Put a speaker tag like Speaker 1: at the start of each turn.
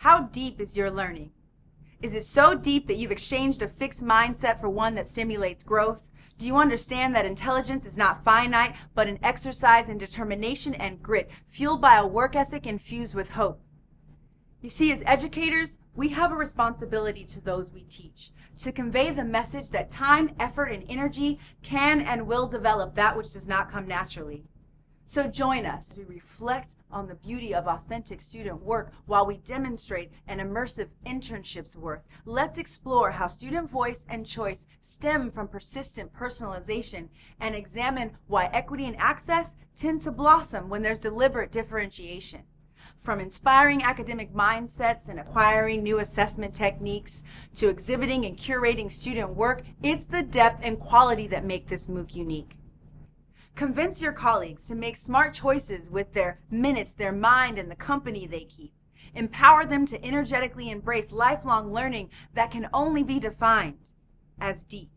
Speaker 1: How deep is your learning? Is it so deep that you've exchanged a fixed mindset for one that stimulates growth? Do you understand that intelligence is not finite, but an exercise in determination and grit, fueled by a work ethic infused with hope? You see, as educators, we have a responsibility to those we teach to convey the message that time, effort, and energy can and will develop that which does not come naturally. So join us we reflect on the beauty of authentic student work while we demonstrate an immersive internship's worth. Let's explore how student voice and choice stem from persistent personalization and examine why equity and access tend to blossom when there's deliberate differentiation. From inspiring academic mindsets and acquiring new assessment techniques to exhibiting and curating student work, it's the depth and quality that make this MOOC unique. Convince your colleagues to make smart choices with their minutes, their mind, and the company they keep. Empower them to energetically embrace lifelong learning that can only be defined as deep.